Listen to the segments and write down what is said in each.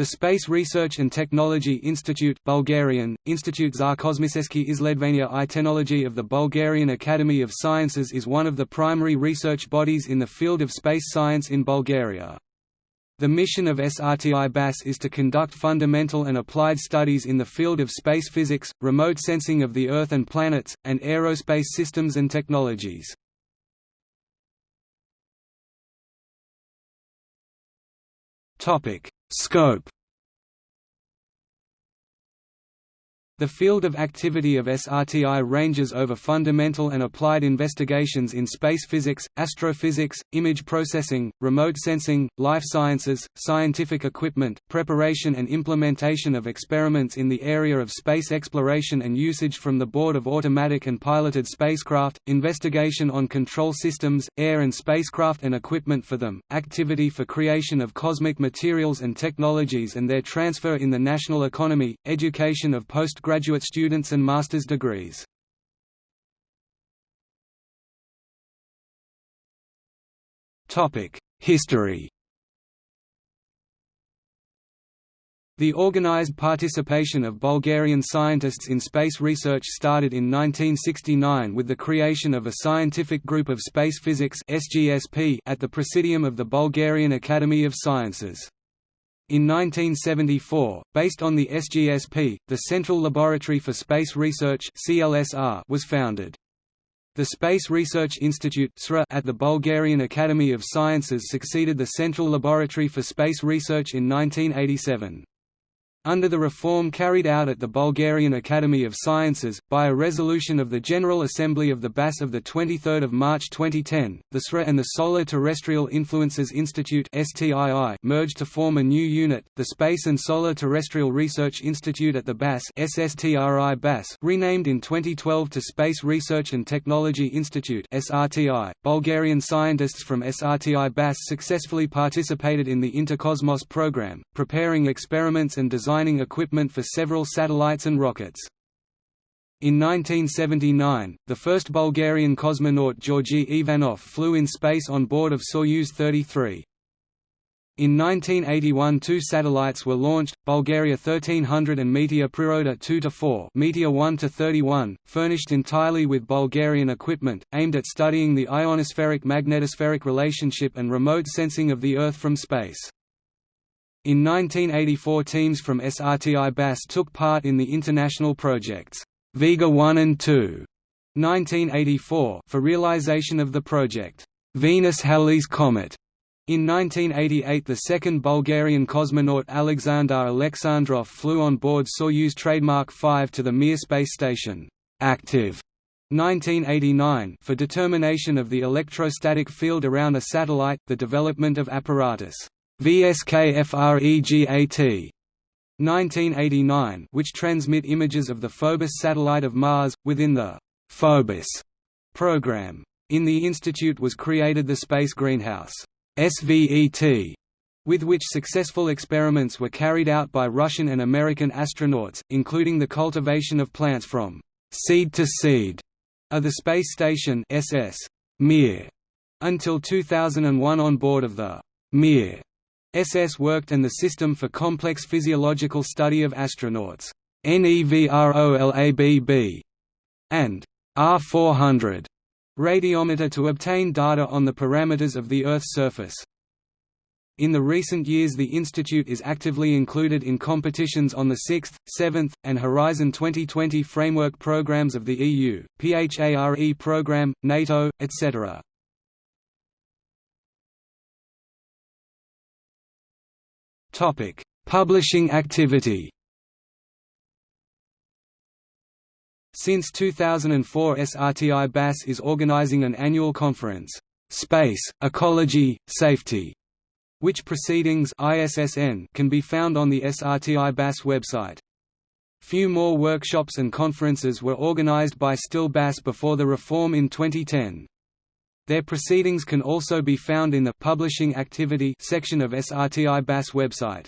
The Space Research and Technology Institute Bulgarian, Institute za kosmiseski izledvania i technology of the Bulgarian Academy of Sciences is one of the primary research bodies in the field of space science in Bulgaria. The mission of SRTI BAS is to conduct fundamental and applied studies in the field of space physics, remote sensing of the Earth and planets, and aerospace systems and technologies. Scope The field of activity of SRTI ranges over fundamental and applied investigations in space physics, astrophysics, image processing, remote sensing, life sciences, scientific equipment, preparation and implementation of experiments in the area of space exploration and usage from the board of automatic and piloted spacecraft, investigation on control systems, air and spacecraft and equipment for them, activity for creation of cosmic materials and technologies and their transfer in the national economy, education of post undergraduate students and master's degrees. History The organized participation of Bulgarian scientists in space research started in 1969 with the creation of a scientific group of space physics at the Presidium of the Bulgarian Academy of Sciences. In 1974, based on the SGSP, the Central Laboratory for Space Research was founded. The Space Research Institute at the Bulgarian Academy of Sciences succeeded the Central Laboratory for Space Research in 1987. Under the reform carried out at the Bulgarian Academy of Sciences, by a resolution of the General Assembly of the BAS of 23 March 2010, the SRA and the Solar Terrestrial Influences Institute merged to form a new unit, the Space and Solar Terrestrial Research Institute at the BAS BAS renamed in 2012 to Space Research and Technology Institute Bulgarian scientists from SRTI BAS successfully participated in the Interkosmos program, preparing experiments and design designing equipment for several satellites and rockets. In 1979, the first Bulgarian cosmonaut Georgi Ivanov flew in space on board of Soyuz 33. In 1981 two satellites were launched, Bulgaria 1300 and Meteor Priroda 2–4 Meteor 1–31, furnished entirely with Bulgarian equipment, aimed at studying the ionospheric-magnetospheric relationship and remote sensing of the Earth from space. In 1984 teams from SRTI BAS took part in the international projects, Vega 1 and 2, 1984 for realization of the project, Venus-Halley's Comet. In 1988 the second Bulgarian cosmonaut Alexander Alexandrov flew on board Soyuz trademark 5 to the Mir space station, active 1989 for determination of the electrostatic field around a satellite, the development of apparatus VSKFREGAT 1989 which transmit images of the Phobos satellite of Mars, within the Phobos program. In the institute was created the Space Greenhouse SVET, with which successful experiments were carried out by Russian and American astronauts, including the cultivation of plants from seed to seed of the space station SS Mir until 2001 on board of the Mir SS worked and the System for Complex Physiological Study of Astronauts NEVROLABB and R400 radiometer to obtain data on the parameters of the Earth's surface. In the recent years the institute is actively included in competitions on the 6th, 7th, and Horizon 2020 framework programs of the EU, PHARE program, NATO, etc. Topic: Publishing activity. Since 2004 SRTI BAS is organizing an annual conference, Space, Ecology, Safety, which proceedings ISSN can be found on the SRTI BAS website. Few more workshops and conferences were organized by STIL BAS before the reform in 2010. Their proceedings can also be found in the Publishing Activity section of SRTI BAS website.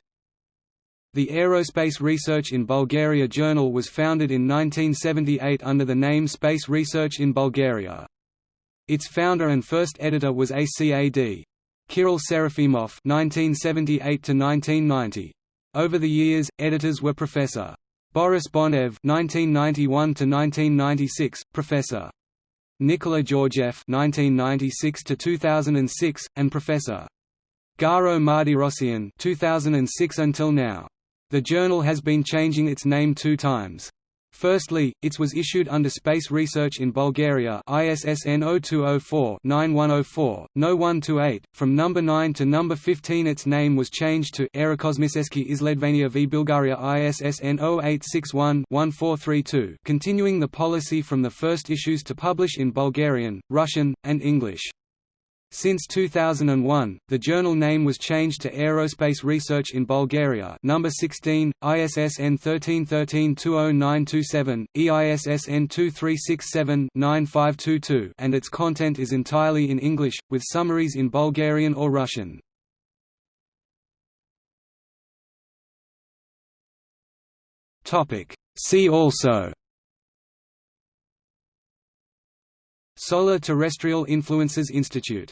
The Aerospace Research in Bulgaria journal was founded in 1978 under the name Space Research in Bulgaria. Its founder and first editor was ACAD. Kirill Serafimov (1978–1990). Over the years, editors were Professor. Boris Bonev (1991–1996), Professor. Nikola Georgiev (1996–2006), and Professor. Garo Mardirossian (2006 until now). The journal has been changing its name two times. Firstly, it was issued under Space Research in Bulgaria ISSN 0204-9104, No 128. From number 9 to number 15 its name was changed to Aerokosmiseski Isledvania v Bulgaria ISSN 0861-1432 continuing the policy from the first issues to publish in Bulgarian, Russian, and English. Since 2001, the journal name was changed to Aerospace Research in Bulgaria number 16, ISSN 1313-20927, EISSN 2367-9522 and its content is entirely in English, with summaries in Bulgarian or Russian. See also Solar Terrestrial Influences Institute